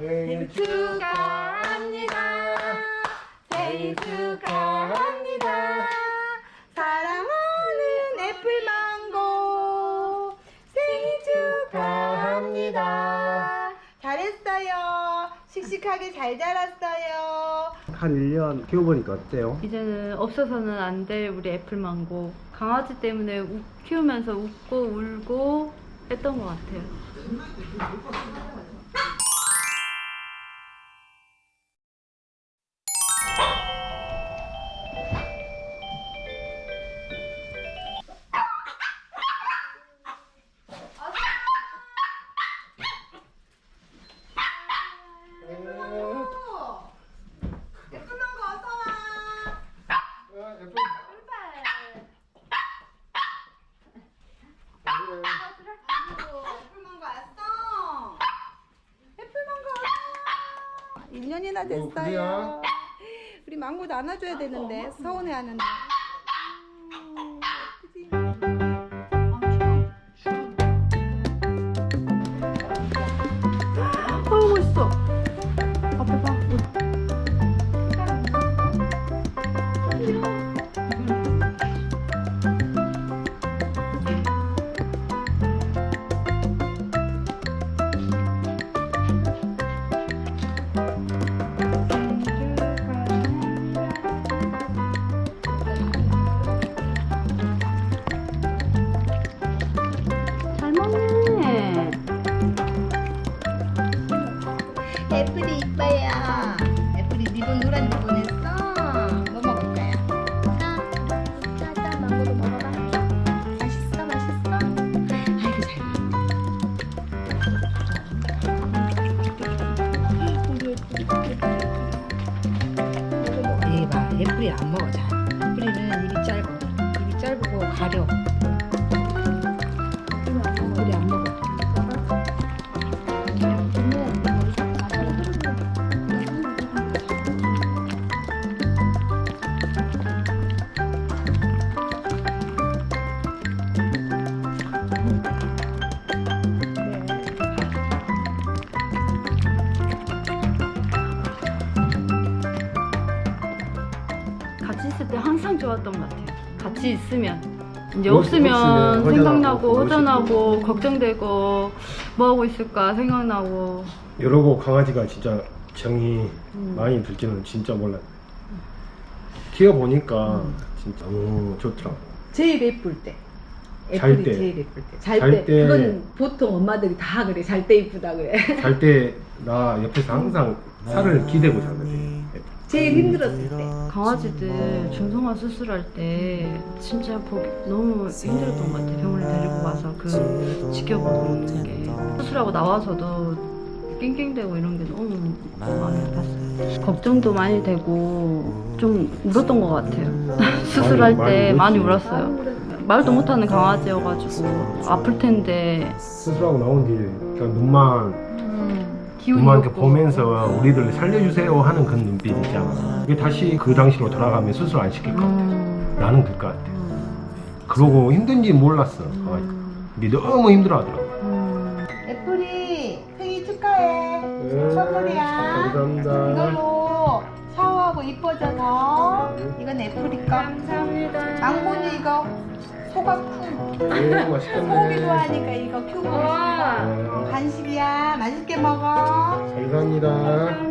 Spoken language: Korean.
생일 축하합니다. 생일 축하합니다. 사랑하는 애플망고 생일 축하합니다. 잘했어요. 씩씩하게 잘 자랐어요. 한 1년 키워보니까 어때요? 이제는 없어서는 안 될 우리 애플망고 강아지 때문에 우- 키우면서 웃고 울고 했던 것 같아요. 1년이나 됐어요. 그래요? 우리 망고도 안아줘야 되는데 서운해하는데. 리본 노란 리본 했어. 뭐 먹을 거야? 자, 자, 망고도 먹어봐. 맛있어, 맛있어. 아이고 잘 먹어. 이 봐, 애플이 안 먹어 잘. 애플이는 입이 짧아. 입이 짧고 가려. 좋았던 것 같아요. 같이 있으면. 이제 뭐, 없- 없으면 없으면 생각나고 허전하고, 걱정되고 뭐 하고 있을까 생각나고 이러고 강아지가 진짜 정이 음. 많이 들지는 진짜 몰랐네. 키워보니까 음. 진짜 너무 좋더라고. 제일 예쁠 때. 잘 애플이 때. 제일 예쁠 때. 잘, 잘 때. 때. 그건 보통 엄마들이 다 그래. 잘 때 이쁘다 그래. 잘 때 나 옆에서 항상 살을 기대고 자거든. 제일 힘들었을 때. 강아지들 중성화 수술할 때 진짜 보기 너무 힘들었던 것 같아요. 병원에 데리고 가서 그 지켜보는 게 수술하고 나와서도 낑낑대고 이런 게 너무 많이 아팠어요. 걱정도 많이 되고 좀 울었던 것 같아요. 수술할 때 많이. 울었어요. 말도 못하는 강아지여가지고 아플 텐데 수술하고 나온 뒤에 그냥 눈만 없고. 보면서 우리들 살려주세요 하는 그 눈빛 있잖아. 그게 다시 그 당시로 돌아가면 수술 안 시킬 것 같아. 음, 나는 그럴 것 같아. 음, 그러고 힘든지 몰랐어. 강아지가. 음, 근데 너무 힘들어하더라고. 음. 애플이 생일 축하해. 네, 선물이야. 감사합니다. 이걸로 샤워하고 이뻐져서 이건 애플이 거. 감사합니다. 망고는 이거 소가 쿵. 오, 맛있겠네. 소고기 좋아하니까 이거 큐브. 와. 네, 간식이야. 맛있게 먹어. 감사합니다.